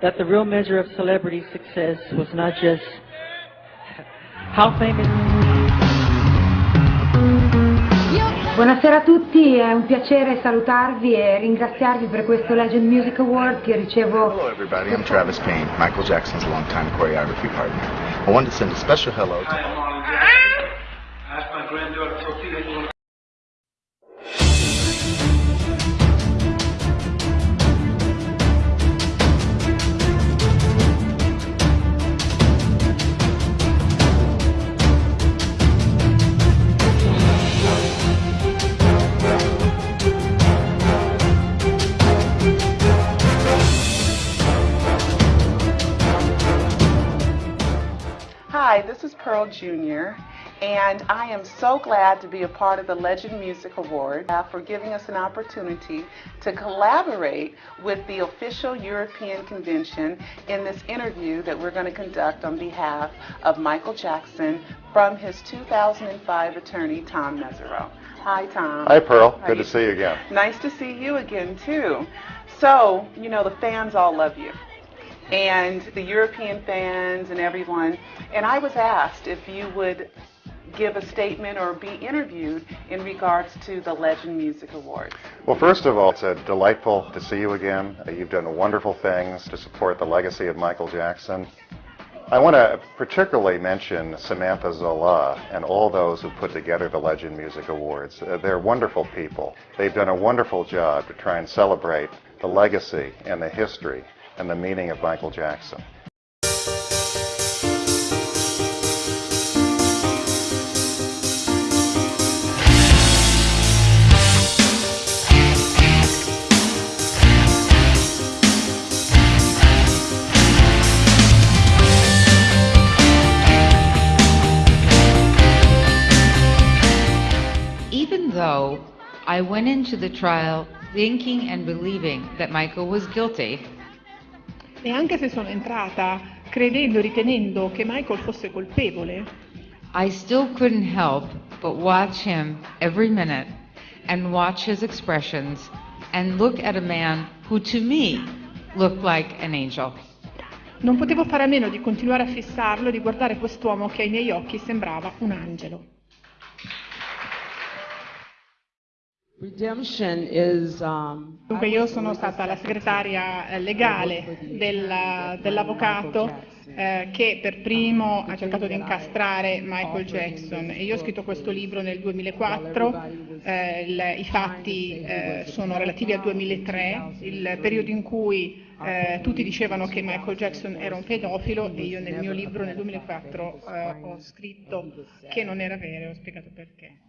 that the real measure of celebrity success was not just how famous. Buonasera a tutti, è un piacere salutarvi e ringraziarvi per questo Legend Music Award che ricevo. Hello everybody, I'm Travis Payne, Michael Jackson's longtime choreography partner. I wanted to send a special hello to... Hi, this is Pearl Jr., and I am so glad to be a part of the Legend Music Award uh, for giving us an opportunity to collaborate with the official European convention in this interview that we're going to conduct on behalf of Michael Jackson from his 2005 attorney, Tom Mesereau. Hi, Tom. Hi, Pearl. How Good to see you again. Nice to see you again, too. So, you know, the fans all love you and the European fans and everyone. And I was asked if you would give a statement or be interviewed in regards to the Legend Music Awards. Well, first of all, it's delightful to see you again. Uh, You've done wonderful things to support the legacy of Michael Jackson. I want to particularly mention Samantha Zola and all those who put together the Legend Music Awards. Uh, they're wonderful people. They've done a wonderful job to try and celebrate the legacy and the history and the meaning of Michael Jackson. Even though I went into the trial thinking and believing that Michael was guilty, E anche se sono entrata credendo ritenendo che Michael fosse colpevole, I still couldn't help but watch him every minute and watch his expressions and look at a man who to me looked like an angel. non potevo fare a meno di continuare a fissarlo e di guardare quest'uomo che ai miei occhi sembrava un angelo. Dunque io sono stata la segretaria eh, legale della- dell'avvocato eh, che per primo ha cercato di incastrare Michael Jackson e io ho scritto questo libro nel 2004, eh, il- i fatti eh, sono relativi al 2003, il periodo in cui eh, tutti dicevano che Michael Jackson era un pedofilo e io nel mio libro nel 2004 eh, ho scritto che non era vero e ho spiegato perché.